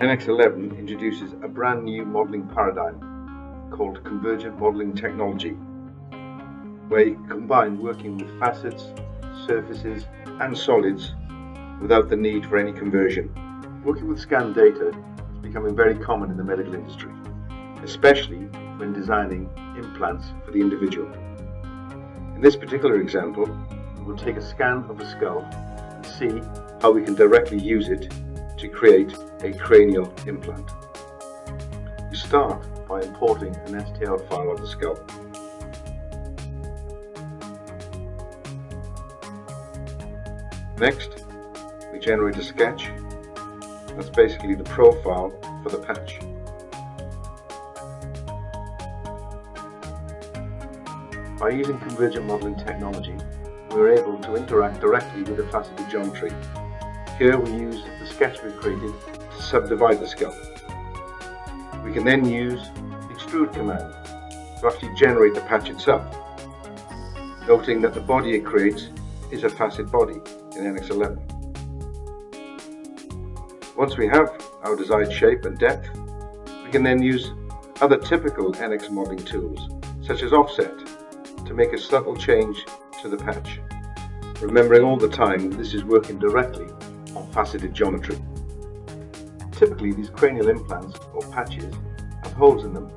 NX11 introduces a brand new modelling paradigm called convergent modelling technology, where you combine working with facets, surfaces and solids without the need for any conversion. Working with scanned data is becoming very common in the medical industry, especially when designing implants for the individual. In this particular example, we will take a scan of the skull and see how we can directly use it to create a cranial implant. We start by importing an STL file of the skull. Next, we generate a sketch. That's basically the profile for the patch. By using convergent modeling technology, we are able to interact directly with the faceted geometry. Here we use the sketch we've created to subdivide the skull. We can then use the extrude command to actually generate the patch itself, noting that the body it creates is a facet body in NX11. Once we have our desired shape and depth, we can then use other typical NX modeling tools, such as offset, to make a subtle change to the patch. Remembering all the time this is working directly faceted geometry. Typically these cranial implants or patches have holes in them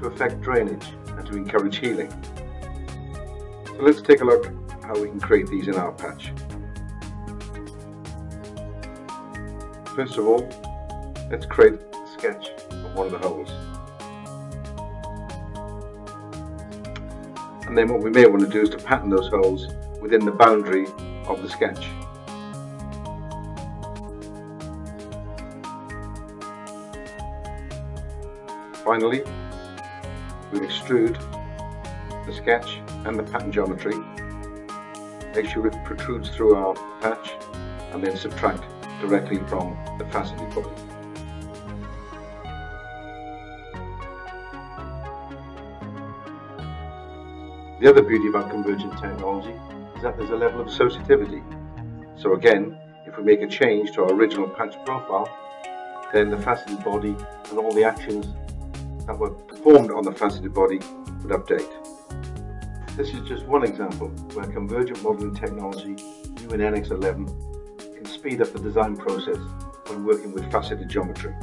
to affect drainage and to encourage healing. So let's take a look how we can create these in our patch. First of all, let's create a sketch of one of the holes. And then what we may want to do is to pattern those holes within the boundary of the sketch. Finally, we extrude the sketch and the pattern geometry, make sure it protrudes through our patch, and then subtract directly from the faceted body. The other beauty about convergent technology is that there's a level of associativity. So again, if we make a change to our original patch profile, then the faceted body and all the actions that were performed on the faceted body would update. This is just one example where convergent modeling technology, new in NX11, can speed up the design process when working with faceted geometry.